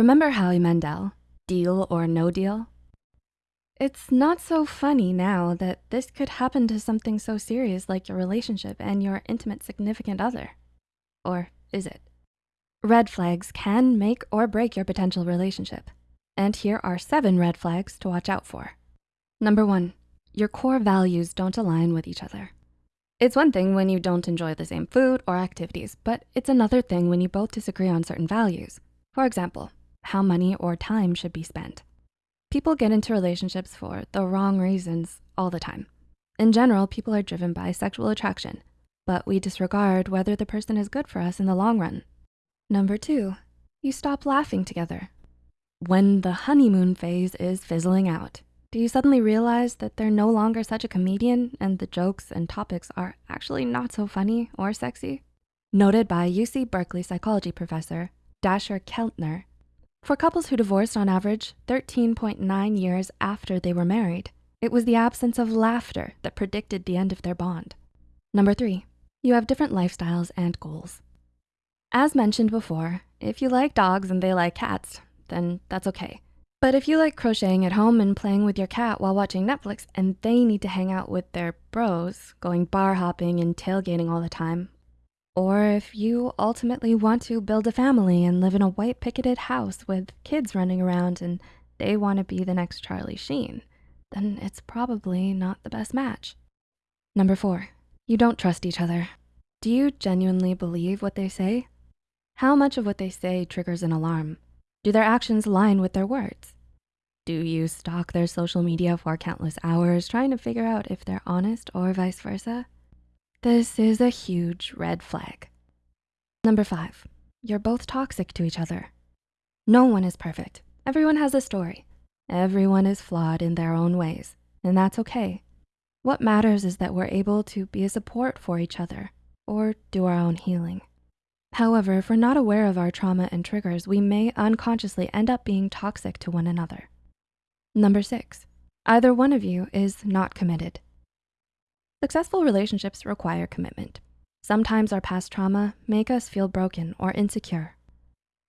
Remember Howie Mandel, deal or no deal? It's not so funny now that this could happen to something so serious like your relationship and your intimate significant other. Or is it? Red flags can make or break your potential relationship. And here are seven red flags to watch out for. Number one, your core values don't align with each other. It's one thing when you don't enjoy the same food or activities, but it's another thing when you both disagree on certain values. For example, how money or time should be spent. People get into relationships for the wrong reasons all the time. In general, people are driven by sexual attraction, but we disregard whether the person is good for us in the long run. Number two, you stop laughing together. When the honeymoon phase is fizzling out, do you suddenly realize that they're no longer such a comedian and the jokes and topics are actually not so funny or sexy? Noted by UC Berkeley psychology professor Dacher Keltner, for couples who divorced on average 13.9 years after they were married, it was the absence of laughter that predicted the end of their bond. Number three, you have different lifestyles and goals. As mentioned before, if you like dogs and they like cats, then that's okay. But if you like crocheting at home and playing with your cat while watching Netflix and they need to hang out with their bros, going bar hopping and tailgating all the time, or if you ultimately want to build a family and live in a white picketed house with kids running around and they wanna be the next Charlie Sheen, then it's probably not the best match. Number four, you don't trust each other. Do you genuinely believe what they say? How much of what they say triggers an alarm? Do their actions align with their words? Do you stalk their social media for countless hours trying to figure out if they're honest or vice versa? This is a huge red flag. Number five, you're both toxic to each other. No one is perfect. Everyone has a story. Everyone is flawed in their own ways, and that's okay. What matters is that we're able to be a support for each other or do our own healing. However, if we're not aware of our trauma and triggers, we may unconsciously end up being toxic to one another. Number six, either one of you is not committed. Successful relationships require commitment. Sometimes our past trauma make us feel broken or insecure.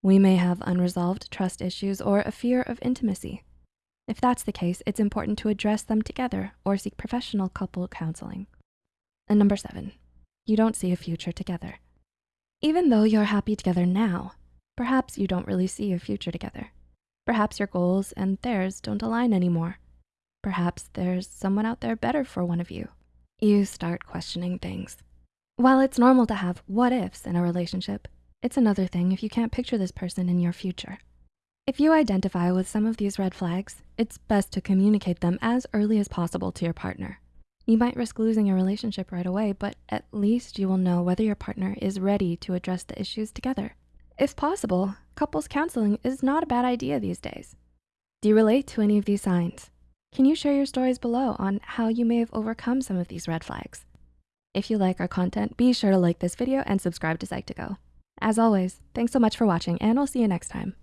We may have unresolved trust issues or a fear of intimacy. If that's the case, it's important to address them together or seek professional couple counseling. And number seven, you don't see a future together. Even though you're happy together now, perhaps you don't really see a future together. Perhaps your goals and theirs don't align anymore. Perhaps there's someone out there better for one of you. You start questioning things. While it's normal to have what ifs in a relationship, it's another thing if you can't picture this person in your future. If you identify with some of these red flags, it's best to communicate them as early as possible to your partner. You might risk losing a relationship right away, but at least you will know whether your partner is ready to address the issues together. If possible, couples counseling is not a bad idea these days. Do you relate to any of these signs? Can you share your stories below on how you may have overcome some of these red flags? If you like our content, be sure to like this video and subscribe to Psych2Go. As always, thanks so much for watching and I'll see you next time.